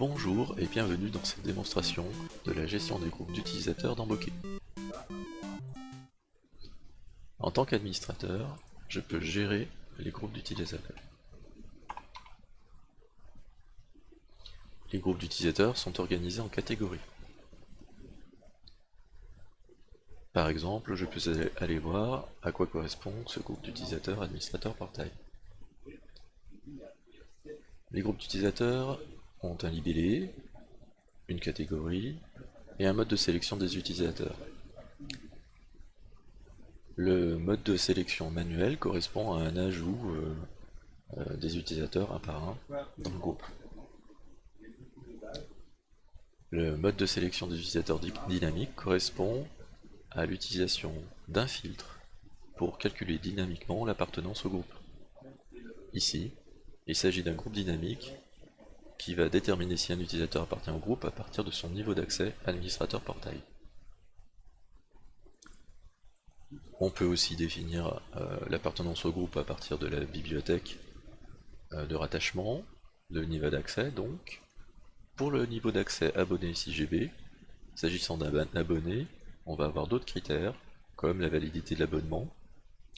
Bonjour et bienvenue dans cette démonstration de la gestion des groupes d'utilisateurs dans Bokeh. En tant qu'administrateur, je peux gérer les groupes d'utilisateurs. Les groupes d'utilisateurs sont organisés en catégories. Par exemple, je peux aller voir à quoi correspond ce groupe d'utilisateurs administrateur portail. Les groupes d'utilisateurs ont un libellé, une catégorie et un mode de sélection des utilisateurs. Le mode de sélection manuel correspond à un ajout euh, euh, des utilisateurs un par un dans le groupe. Le mode de sélection des utilisateurs dynamique correspond à l'utilisation d'un filtre pour calculer dynamiquement l'appartenance au groupe. Ici, il s'agit d'un groupe dynamique qui va déterminer si un utilisateur appartient au groupe à partir de son niveau d'accès administrateur portail. On peut aussi définir euh, l'appartenance au groupe à partir de la bibliothèque euh, de rattachement, le niveau d'accès donc. Pour le niveau d'accès abonné CGB, s'agissant d'un abonné, on va avoir d'autres critères, comme la validité de l'abonnement,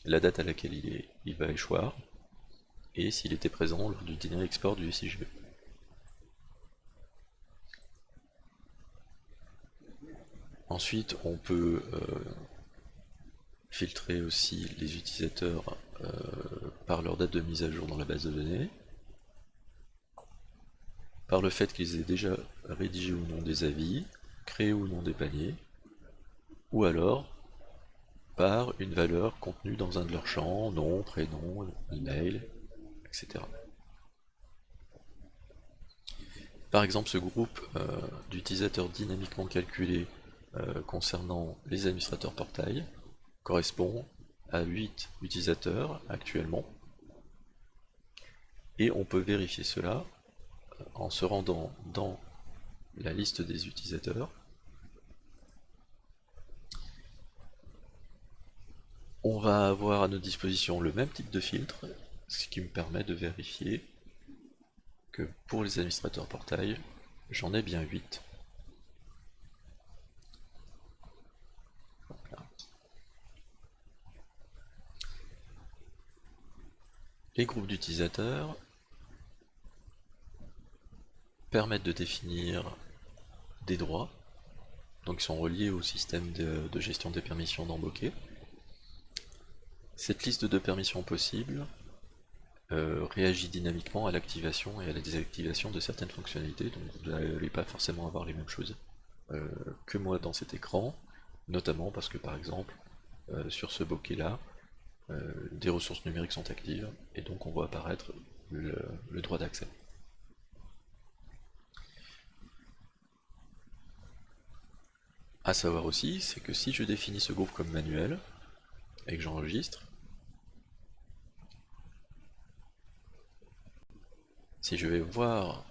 la date à laquelle il va échoir, et s'il était présent lors du dîner export du SIGB. Ensuite, on peut euh, filtrer aussi les utilisateurs euh, par leur date de mise à jour dans la base de données, par le fait qu'ils aient déjà rédigé ou non des avis, créé ou non des paniers, ou alors par une valeur contenue dans un de leurs champs, nom, prénom, email, etc. Par exemple, ce groupe euh, d'utilisateurs dynamiquement calculés euh, concernant les administrateurs portail correspond à 8 utilisateurs actuellement. Et on peut vérifier cela euh, en se rendant dans la liste des utilisateurs. On va avoir à notre disposition le même type de filtre ce qui me permet de vérifier que pour les administrateurs portail, j'en ai bien 8. Les groupes d'utilisateurs permettent de définir des droits, donc ils sont reliés au système de, gestion des permissions dans Cette liste de permissions possibles euh, réagit dynamiquement à l'activation et à la désactivation de certaines fonctionnalités, donc vous n'allez pas forcément avoir les mêmes choses euh, que moi dans cet écran, notamment parce que par exemple, euh, sur ce bokeh là, des ressources numériques sont actives, et donc on voit apparaître le, droit d'accès. A savoir aussi, c'est que si je définis ce groupe comme manuel, et que j'enregistre, Si je vais voir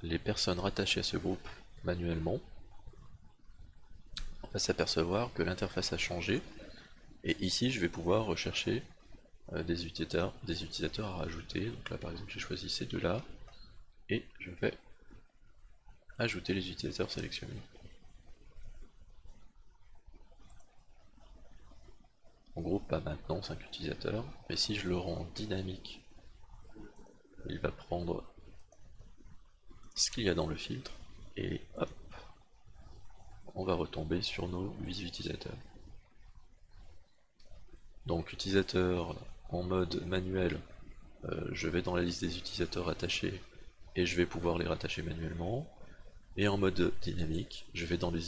les personnes rattachées à ce groupe manuellement, on va s'apercevoir que l'interface a changé et ici je vais pouvoir rechercher euh, des, utilisateurs, à rajouter. Donc là par exemple j'ai choisi ces deux-là et je vais ajouter les utilisateurs sélectionnés. Mon groupe a maintenant 5 utilisateurs, mais si je le rends dynamique il va prendre ce qu'il y a dans le filtre et hop, on va retomber sur nos 8 utilisateurs. Donc utilisateur en mode manuel, euh, je vais dans la liste des utilisateurs attachés et je vais pouvoir les rattacher manuellement. Et en mode dynamique, je vais dans les,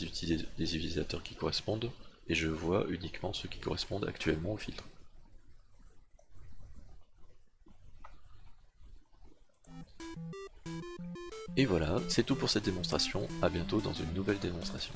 les utilisateurs qui correspondent et je vois uniquement ceux qui correspondent actuellement au filtre. Et voilà, c'est tout pour cette démonstration, à bientôt dans une nouvelle démonstration.